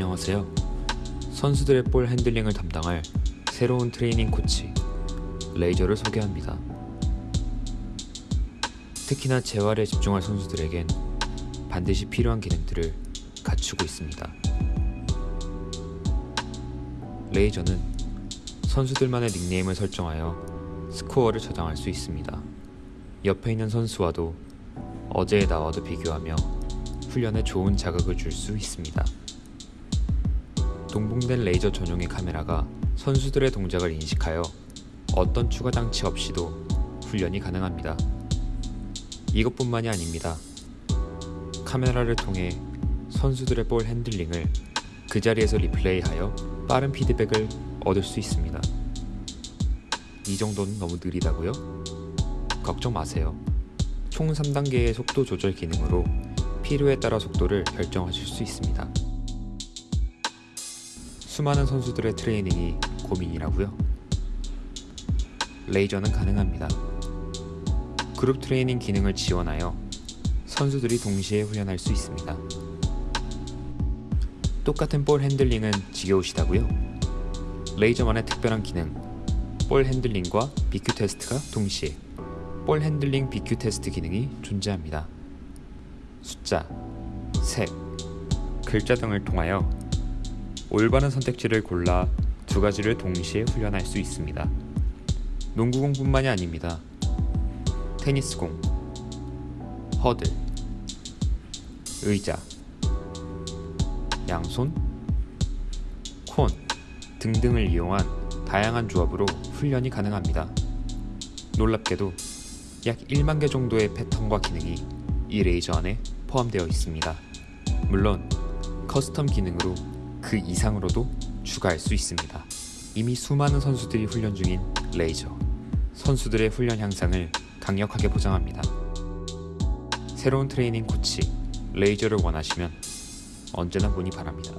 안녕하세요. 선수들의 볼 핸들링을 담당할 새로운 트레이닝 코치 레이저를 소개합니다. 특히나 재활에 집중할 선수들에겐 반드시 필요한 기능들을 갖추고 있습니다. 레이저는 선수들만의 닉네임을 설정하여 스코어를 저장할 수 있습니다. 옆에 있는 선수와도 어제의 나와도 비교하며 훈련에 좋은 자극을 줄 수 있습니다. 동봉된 레이저 전용의 카메라가 선수들의 동작을 인식하여 어떤 추가 장치 없이도 훈련이 가능합니다. 이것뿐만이 아닙니다. 카메라를 통해 선수들의 볼 핸들링을 그 자리에서 replay하여 빠른 피드백을 얻을 수 있습니다. 이 정도는 너무 느리다고요? 걱정 마세요. 총 3단계의 속도 조절 기능으로 필요에 따라 속도를 결정하실 수 있습니다. 수많은 선수들의 트레이닝이 고민이라고요? 레이저는 가능합니다. 그룹 트레이닝 기능을 지원하여 선수들이 동시에 훈련할 수 있습니다. 똑같은 볼 핸들링은 지겨우시다고요? 레이저만의 특별한 기능, 볼 핸들링과 BQ 테스트가 동시에 볼 핸들링 BQ 테스트 기능이 존재합니다. 숫자, 색, 글자 등을 통하여 올바른 선택지를 골라 두 가지를 동시에 훈련할 수 있습니다. 농구공뿐만이 아닙니다. 테니스공, 허들, 의자, 양손, 콘 등등을 이용한 다양한 조합으로 훈련이 가능합니다. 놀랍게도 약 1만 개 정도의 패턴과 기능이 이 레이저 안에 포함되어 있습니다. 물론 custom 기능으로 그 이상으로도 추가할 수 있습니다. 이미 수많은 선수들이 훈련 중인 레이저. 선수들의 훈련 향상을 강력하게 보장합니다. 새로운 트레이닝 코치 레이저를 원하시면 언제나 문의 바랍니다.